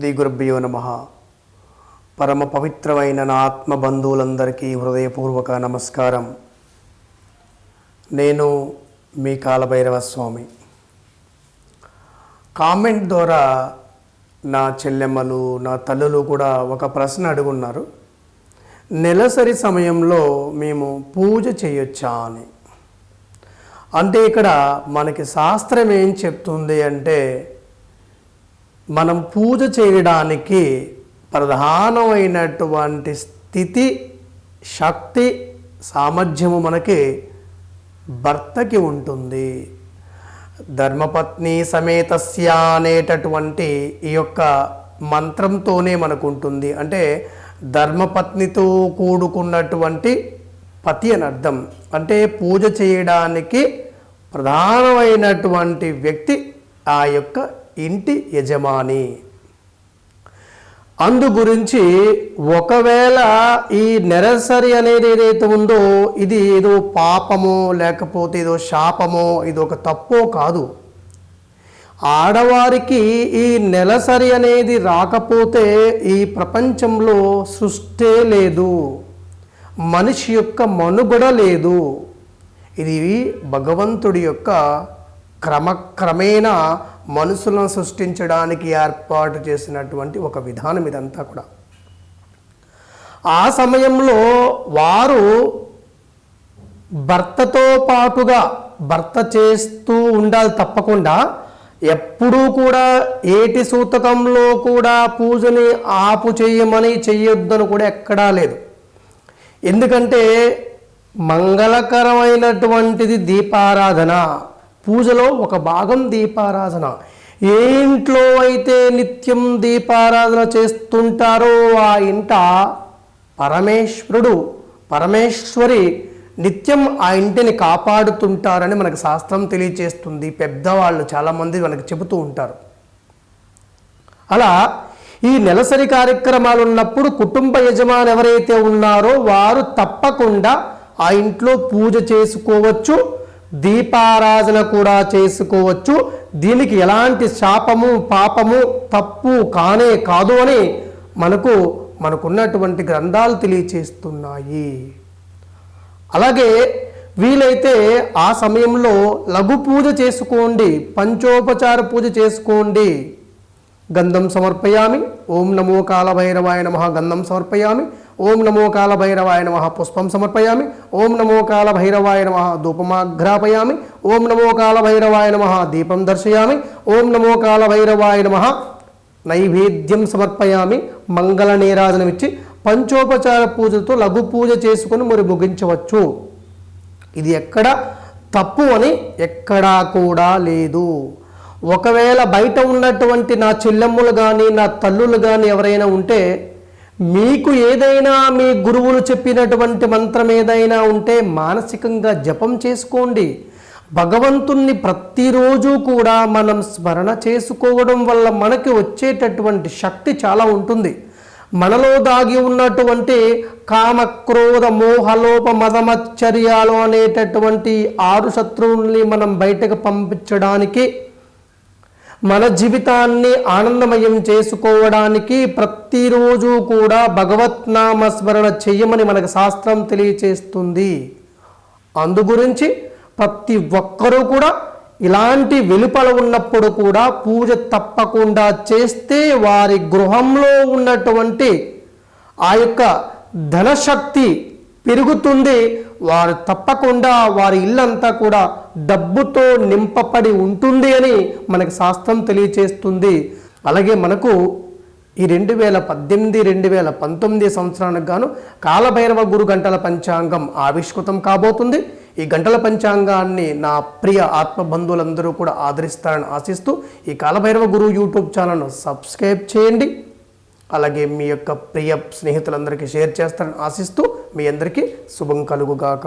శ్రీ గురుభ్యో నమ. పరమ పవిత్రమైన నా ఆత్మ బంధువులందరికీ హృదయపూర్వక నమస్కారం. నేను మీ కాలభైరవ స్వామి కామెంట్ ద్వారా నా చెల్లెమ్మలు నా తల్లులు కూడా ఒక ప్రశ్న అడుగున్నారు. నెలసరి సమయంలో మేము పూజ చేయొచ్చా అని. అంటే ఇక్కడ మనకి శాస్త్రం ఏం చెప్తుంది అంటే మనం పూజ చేయడానికి ప్రధానమైనటువంటి స్థితి శక్తి సామర్థ్యము మనకి భర్తకి ఉంటుంది. ధర్మపత్ని సమేతస్య అనేటటువంటి ఈ యొక్క మంత్రంతోనే మనకు ఉంటుంది అంటే ధర్మపత్నితో కూడుకున్నటువంటి పతి అని అర్థం. అంటే పూజ చేయడానికి ప్రధానమైనటువంటి వ్యక్తి ఆ యొక్క ఇంటి యజమాని. అందు గురించి ఒకవేళ ఈ నెరసరి అనేది ఏదైతే ఉందో ఇది ఏదో పాపమో లేకపోతే ఏదో శాపమో ఇది ఒక తప్పో కాదు. ఆడవారికి ఈ నెలసరి అనేది రాకపోతే ఈ ప్రపంచంలో సృష్టే లేదు. మనిషి యొక్క మనుగడ లేదు. ఇది భగవంతుడి యొక్క క్రమక్రమేణా మనుషులను సృష్టించడానికి ఏర్పాటు చేసినటువంటి ఒక విధానం ఇదంతా కూడా. ఆ సమయంలో వారు భర్తతో పాటుగా భర్త చేస్తూ ఉండాలి తప్పకుండా. ఎప్పుడూ కూడా ఏటి సూతకంలో కూడా పూజని ఆపు చేయమని చెయ్యొద్దని కూడా ఎక్కడా లేదు. ఎందుకంటే మంగళకరమైనటువంటిది దీపారాధన. పూజలో ఒక భాగం దీపారాధన. ఏ ఇంట్లో అయితే నిత్యం దీపారాధన చేస్తుంటారో ఆ ఇంట పరమేశ్వరుడు పరమేశ్వరి నిత్యం ఆ ఇంటిని కాపాడుతుంటారని మనకు శాస్త్రం తెలియచేస్తుంది. పెద్దవాళ్ళు చాలామంది మనకు చెబుతూ ఉంటారు. అలా ఈ నెలసరి కార్యక్రమాలు ఉన్నప్పుడు కుటుంబ యజమాని ఎవరైతే ఉన్నారో వారు తప్పకుండా ఆ ఇంట్లో పూజ చేసుకోవచ్చు. దీపారాధన కూడా చేసుకోవచ్చు. దీనికి ఎలాంటి శాపము పాపము తప్పు కానే కాదు అని మనకు మనకున్నటువంటి గ్రంథాలు తెలియచేస్తున్నాయి. అలాగే వీలైతే ఆ సమయంలో లఘు పూజ చేసుకోండి పంచోపచార పూజ చేసుకోండి. గంధం సమర్పయామి. ఓం నమో కాలభైరవాయ నమ. గంధం సమర్పయామి. ఓం నమో కాలభైరవాయ నమ. పుష్పం సమర్పయామి. ఓం నమో కాలభైరవాయ నమ. ధూపమాఘ్రాపయామి. ఓం నమో కాలభైరవాయ నమ. దీపం దర్శయామి. ఓం నమో కాలభైరవాయ నమ. నైవేద్యం సమర్పయామి. మంగళ నీరాజనమిచ్చి పంచోపచార పూజతో లఘు పూజ చేసుకుని మరి ముగించవచ్చు. ఇది ఎక్కడ? తప్పు అని ఎక్కడా కూడా లేదు. ఒకవేళ బయట ఉన్నటువంటి నా చెల్లెమ్ములు కానీ నా తల్లులు కానీ ఎవరైనా ఉంటే మీకు ఏదైనా మీ గురువులు చెప్పినటువంటి మంత్రం ఏదైనా ఉంటే మానసికంగా జపం చేసుకోండి. భగవంతుణ్ణి ప్రతిరోజు కూడా మనం స్మరణ చేసుకోవడం వల్ల మనకి వచ్చేటటువంటి శక్తి చాలా ఉంటుంది. మనలో దాగి ఉన్నటువంటి కామ క్రోధ మోహలోప మదమచ్చర్యాలు అనేటటువంటి ఆరు శత్రువుల్ని మనం బయటకు పంపించడానికి మన జీవితాన్ని ఆనందమయం చేసుకోవడానికి ప్రతిరోజు కూడా భగవత్నామ స్మరణ చెయ్యమని మనకు శాస్త్రం తెలియచేస్తుంది. అందుగురించి ప్రతి ఒక్కరూ కూడా ఇలాంటి వెలుపల ఉన్నప్పుడు కూడా పూజ తప్పకుండా చేస్తే వారి గృహంలో ఉన్నటువంటి ఆ యొక్క ధనశక్తి పెరుగుతుంది వారు తప్పకుండా వారి ఇల్లంతా కూడా డబ్బుతో నింపబడి ఉంటుంది అని మనకు శాస్త్రం తెలియచేస్తుంది. అలాగే మనకు ఈ రెండు వేల పద్దెనిమిది రెండు వేల పంతొమ్మిది సంవత్సరానికి గాను కాలభైరవ గురు గంటల పంచాంగం ఆవిష్కృతం కాబోతుంది. ఈ గంటల పంచాంగాన్ని నా ప్రియ ఆత్మబంధువులందరూ కూడా ఆదరిస్తారని ఆశిస్తూ ఈ కాలభైరవ గురు యూట్యూబ్ ఛానల్ను సబ్స్క్రైబ్ చేయండి. అలాగే మీ యొక్క ప్రియ స్నేహితులందరికీ షేర్ చేస్తారని ఆశిస్తూ మీ అందరికీ శుభం కలుగుగాక.